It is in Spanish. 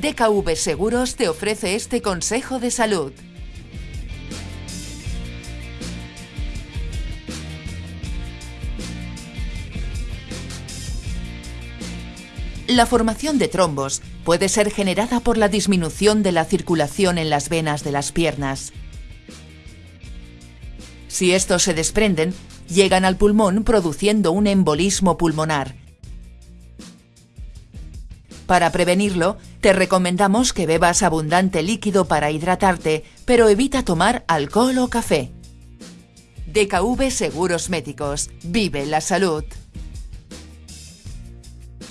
DKV Seguros te ofrece este consejo de salud. La formación de trombos puede ser generada por la disminución de la circulación en las venas de las piernas. Si estos se desprenden, llegan al pulmón produciendo un embolismo pulmonar. Para prevenirlo, te recomendamos que bebas abundante líquido para hidratarte, pero evita tomar alcohol o café. DKV Seguros Médicos. Vive la salud.